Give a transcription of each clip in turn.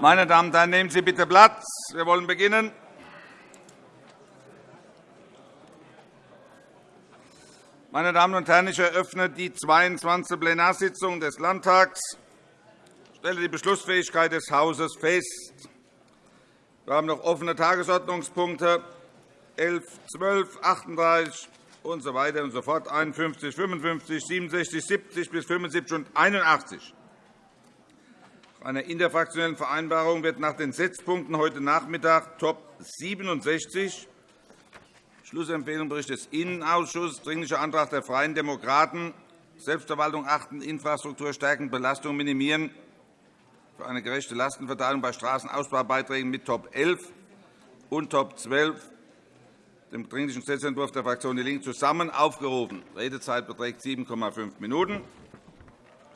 Meine Damen und Herren, nehmen Sie bitte Platz. Wir wollen beginnen. Meine Damen und Herren, ich eröffne die 22. Plenarsitzung des Landtags. Ich stelle die Beschlussfähigkeit des Hauses fest. Wir haben noch offene Tagesordnungspunkte 11, 12, 38 und so weiter und so fort, 51, 55, 67, 70 bis 75 und 81. Nach einer interfraktionellen Vereinbarung wird nach den Setzpunkten heute Nachmittag Top 67 Schlussempfehlung Bericht des Innenausschusses, Dringlicher Antrag der Freien Demokraten, Selbstverwaltung achten, Infrastruktur stärken, Belastung minimieren für eine gerechte Lastenverteilung bei Straßenausbaubeiträgen mit Top 11 und Top 12 dem Dringlichen Gesetzentwurf der Fraktion DIE LINKE zusammen aufgerufen. Redezeit beträgt 7,5 Minuten.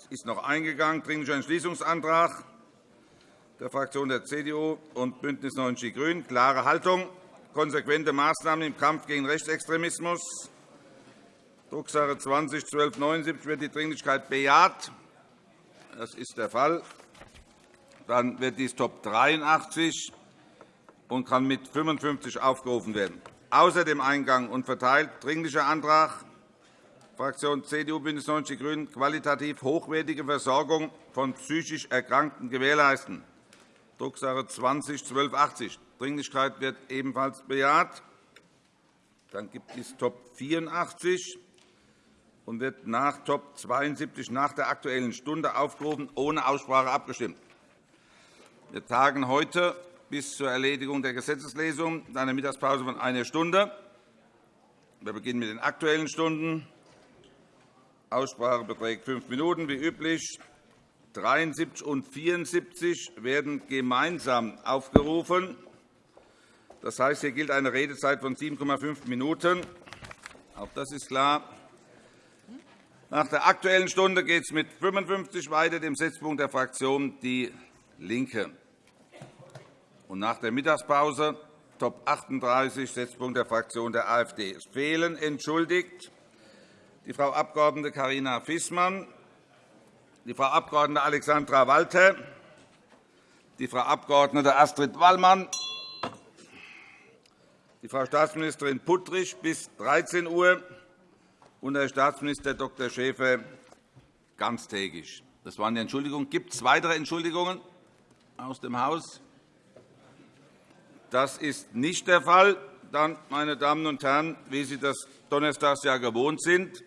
Ist noch eingegangen. Dringlicher Entschließungsantrag der Fraktionen der CDU und BÜNDNIS 90 die GRÜNEN. Klare Haltung, konsequente Maßnahmen im Kampf gegen Rechtsextremismus. Drucksache 20 1279 wird die Dringlichkeit bejaht. Das ist der Fall. Dann wird dies Top 83 und kann mit 55 aufgerufen werden. Außer dem Eingang und verteilt Dringlicher Antrag Fraktion CDU, BÜNDNIS 90 die GRÜNEN qualitativ hochwertige Versorgung von psychisch Erkrankten gewährleisten. Drucksache 20 1280. Dringlichkeit wird ebenfalls bejaht. Dann gibt es Top 84 und wird nach Top 72 nach der Aktuellen Stunde aufgerufen, ohne Aussprache abgestimmt. Wir tagen heute bis zur Erledigung der Gesetzeslesung einer Mittagspause von einer Stunde. Wir beginnen mit den Aktuellen Stunden. Aussprache beträgt fünf Minuten, wie üblich. 73 und 74 werden gemeinsam aufgerufen. Das heißt, hier gilt eine Redezeit von 7,5 Minuten. Auch das ist klar. Nach der Aktuellen Stunde geht es mit 55 weiter, dem Setzpunkt der Fraktion DIE LINKE. Und nach der Mittagspause Top 38, Setzpunkt der Fraktion der AfD. Es fehlen entschuldigt die Frau Abg. Carina Fissmann, die Frau Abg. Alexandra Walter, die Frau Abg. Astrid Wallmann, die Frau Staatsministerin Puttrich bis 13 Uhr und Herr Staatsminister Dr. Schäfer ganztägig. Das waren die Entschuldigungen. Gibt es weitere Entschuldigungen aus dem Haus? Das ist nicht der Fall. Dann, meine Damen und Herren, wie Sie das donnerstags ja gewohnt sind,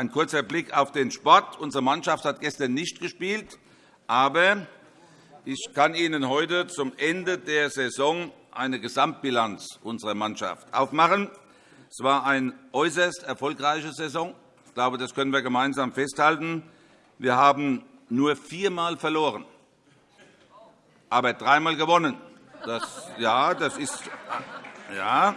ein kurzer Blick auf den Sport. Unsere Mannschaft hat gestern nicht gespielt, aber ich kann Ihnen heute zum Ende der Saison eine Gesamtbilanz unserer Mannschaft aufmachen. Es war eine äußerst erfolgreiche Saison. Ich glaube, das können wir gemeinsam festhalten. Wir haben nur viermal verloren, aber dreimal gewonnen. Das, ja, das ist ja,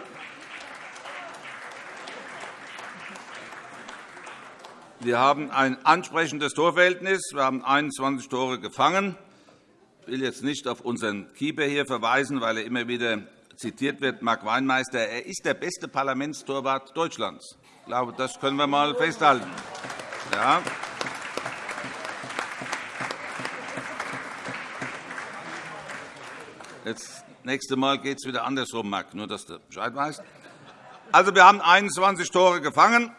Wir haben ein ansprechendes Torverhältnis. Wir haben 21 Tore gefangen. Ich will jetzt nicht auf unseren Keeper hier verweisen, weil er immer wieder zitiert wird, Marc Weinmeister. Er ist der beste Parlamentstorwart Deutschlands. Ich glaube, das können wir einmal festhalten. Ja. Das nächste Mal geht es wieder andersrum, Marc, nur dass du Bescheid weißt. Also, wir haben 21 Tore gefangen.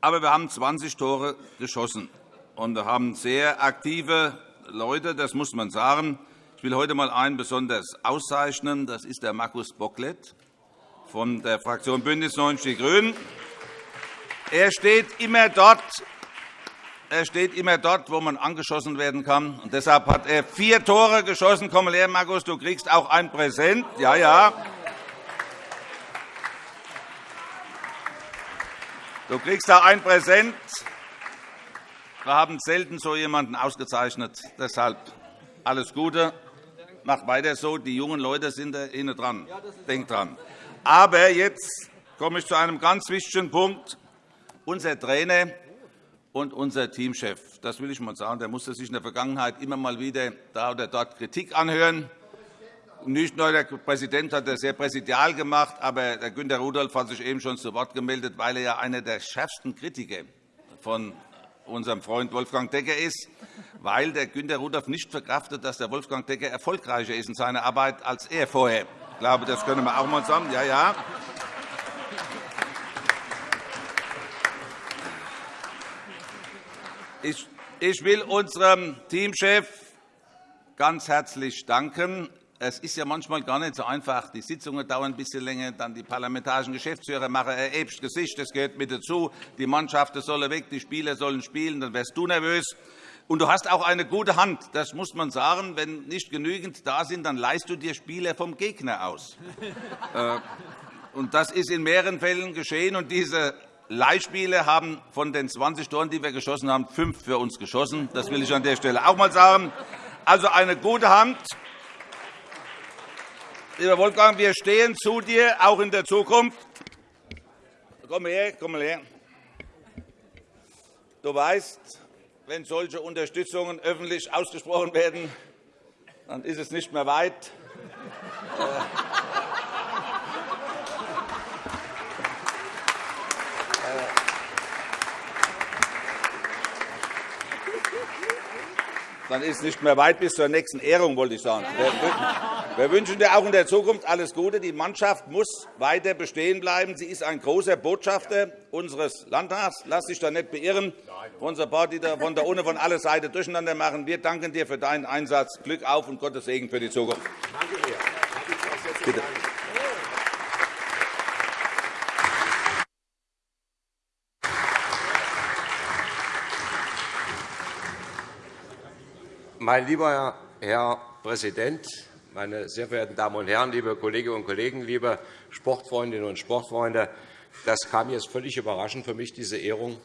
Aber wir haben 20 Tore geschossen. Und wir haben sehr aktive Leute, das muss man sagen. Ich will heute einmal einen besonders auszeichnen. Das ist der Markus Bocklet von der Fraktion BÜNDNIS 90 die GRÜNEN. Er steht immer dort, er steht immer dort, wo man angeschossen werden kann. Und deshalb hat er vier Tore geschossen. Komm her, Markus, du kriegst auch ein Präsent. Ja, ja. Du kriegst da ein Präsent. Wir haben selten so jemanden ausgezeichnet. Deshalb alles Gute. Mach weiter so. Die jungen Leute sind da hinten dran. Denk dran. Aber jetzt komme ich zu einem ganz wichtigen Punkt. Unser Trainer und unser Teamchef, das will ich einmal sagen, der musste sich in der Vergangenheit immer mal wieder da oder dort Kritik anhören. Nicht nur der Präsident hat das sehr präsidial gemacht, aber der Günter Rudolph hat sich eben schon zu Wort gemeldet, weil er ja einer der schärfsten Kritiker von unserem Freund Wolfgang Decker ist, weil der Günter Rudolph nicht verkraftet, dass der Wolfgang Decker erfolgreicher ist in seiner Arbeit als er vorher. Ich glaube, das können wir auch einmal sagen. Ja, ja. Ich will unserem Teamchef ganz herzlich danken. Es ist ja manchmal gar nicht so einfach. Die Sitzungen dauern ein bisschen länger, dann die parlamentarischen Geschäftsführer machen ein äbsches Gesicht. Das gehört mit dazu. Die Mannschaften sollen weg, die Spieler sollen spielen. Dann wärst du nervös. Und du hast auch eine gute Hand. Das muss man sagen. Wenn nicht genügend da sind, dann leist du dir Spieler vom Gegner aus. Äh, und das ist in mehreren Fällen geschehen. Und diese Leihspiele haben von den 20 Toren, die wir geschossen haben, fünf für uns geschossen. Das will ich an der Stelle auch einmal sagen. Also eine gute Hand. Lieber Wolfgang, wir stehen zu dir, auch in der Zukunft. Komm her, komm her. Du weißt, wenn solche Unterstützungen öffentlich ausgesprochen werden, dann ist es nicht mehr weit. Dann ist es nicht mehr weit bis zur nächsten Ehrung, wollte ich sagen. Wir wünschen dir auch in der Zukunft alles Gute. Die Mannschaft muss weiter bestehen bleiben. Sie ist ein großer Botschafter unseres Landtags. Lass dich da nicht beirren von so paar, die von der Ohne von alle Seiten durcheinander machen. Wir danken dir für deinen Einsatz. Glück auf und Gottes Segen für die Zukunft. Danke sehr. Bitte. Mein lieber Herr Präsident, meine sehr verehrten Damen und Herren, liebe Kolleginnen und Kollegen, liebe Sportfreundinnen und Sportfreunde! Das kam jetzt völlig überraschend für mich, diese Ehrung.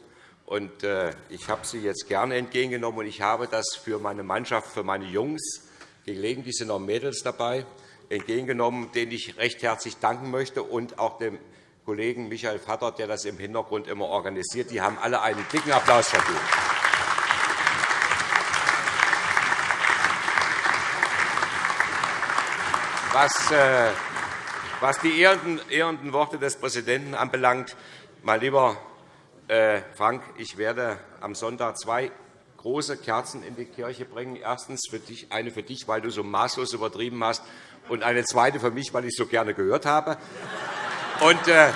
Äh, ich habe sie jetzt gerne entgegengenommen, und ich habe das für meine Mannschaft, für meine Jungs, gelegentlich sind auch Mädels dabei, entgegengenommen, denen ich recht herzlich danken möchte, und auch dem Kollegen Michael Vatter, der das im Hintergrund immer organisiert. Die haben alle einen dicken Applaus verdient. Was, äh, was die ehrenden Worte des Präsidenten anbelangt, mein lieber äh, Frank, ich werde am Sonntag zwei große Kerzen in die Kirche bringen. Erstens für dich, eine für dich, weil du so maßlos übertrieben hast, und eine zweite für mich, weil ich so gerne gehört habe. Und, äh,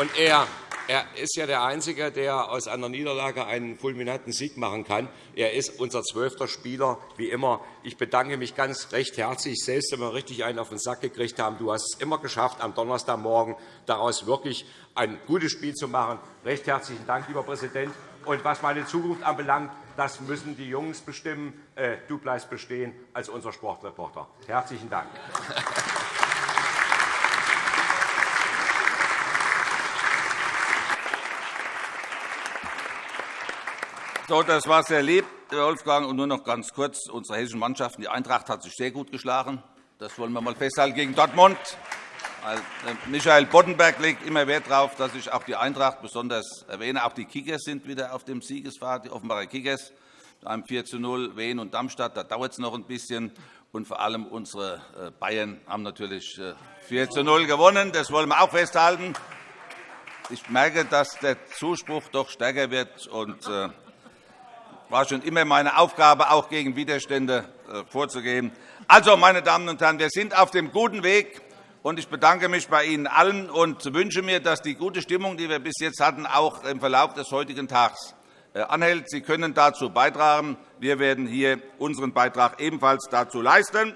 und er, er ist ja der Einzige, der aus einer Niederlage einen fulminanten Sieg machen kann. Er ist unser zwölfter Spieler, wie immer. Ich bedanke mich ganz recht herzlich, selbst wenn wir richtig einen auf den Sack gekriegt haben. Du hast es immer geschafft, am Donnerstagmorgen daraus wirklich ein gutes Spiel zu machen. Recht herzlichen Dank, lieber Präsident. Und was meine Zukunft anbelangt, das müssen die Jungs bestimmen. Äh, du bleibst bestehen als unser Sportreporter. Herzlichen Dank. So, das war sehr lieb, Herr Wolfgang. Und nur noch ganz kurz. Unsere hessischen Mannschaften, die Eintracht hat sich sehr gut geschlagen. Das wollen wir einmal festhalten gegen Dortmund. Äh, Michael Boddenberg legt immer Wert darauf, dass ich auch die Eintracht besonders erwähne. Auch die Kickers sind wieder auf dem Siegesfahrt, die Offenbarer Kickers. Einem 4 zu 0 Wien und Darmstadt. Da dauert es noch ein bisschen. Und vor allem unsere äh, Bayern haben natürlich 4 äh, zu 0 gewonnen. Das wollen wir auch festhalten. Ich merke, dass der Zuspruch doch stärker wird. Und war schon immer meine Aufgabe, auch gegen Widerstände äh, vorzugehen. Also, meine Damen und Herren, wir sind auf dem guten Weg. Und ich bedanke mich bei Ihnen allen und wünsche mir, dass die gute Stimmung, die wir bis jetzt hatten, auch im Verlauf des heutigen Tages äh, anhält. Sie können dazu beitragen. Wir werden hier unseren Beitrag ebenfalls dazu leisten.